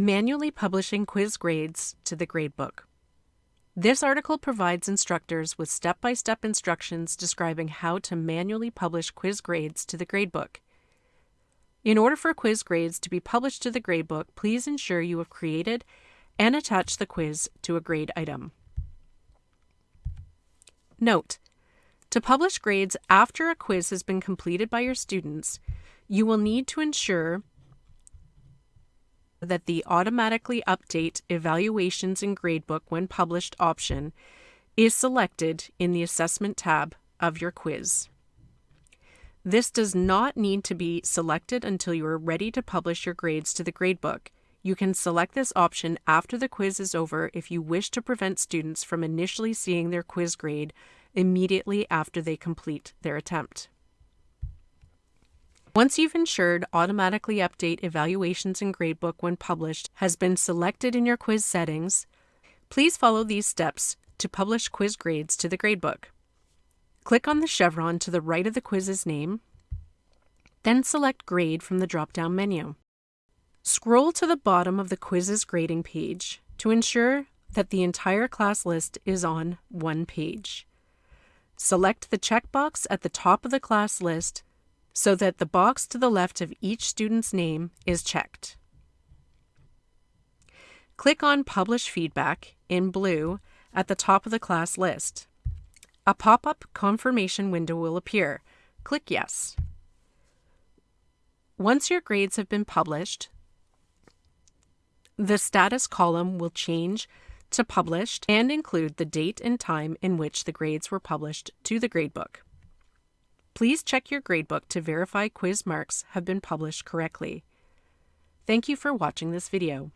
Manually publishing quiz grades to the gradebook. This article provides instructors with step by step instructions describing how to manually publish quiz grades to the gradebook. In order for quiz grades to be published to the gradebook, please ensure you have created and attached the quiz to a grade item. Note: To publish grades after a quiz has been completed by your students, you will need to ensure that the automatically update evaluations in gradebook when published option is selected in the assessment tab of your quiz. This does not need to be selected until you are ready to publish your grades to the gradebook. You can select this option after the quiz is over if you wish to prevent students from initially seeing their quiz grade immediately after they complete their attempt. Once you've ensured automatically update evaluations in gradebook when published has been selected in your quiz settings, please follow these steps to publish quiz grades to the gradebook. Click on the chevron to the right of the quiz's name, then select Grade from the drop-down menu. Scroll to the bottom of the quiz's grading page to ensure that the entire class list is on one page. Select the checkbox at the top of the class list so that the box to the left of each student's name is checked. Click on Publish Feedback in blue at the top of the class list. A pop-up confirmation window will appear. Click Yes. Once your grades have been published, the status column will change to published and include the date and time in which the grades were published to the gradebook. Please check your gradebook to verify quiz marks have been published correctly. Thank you for watching this video.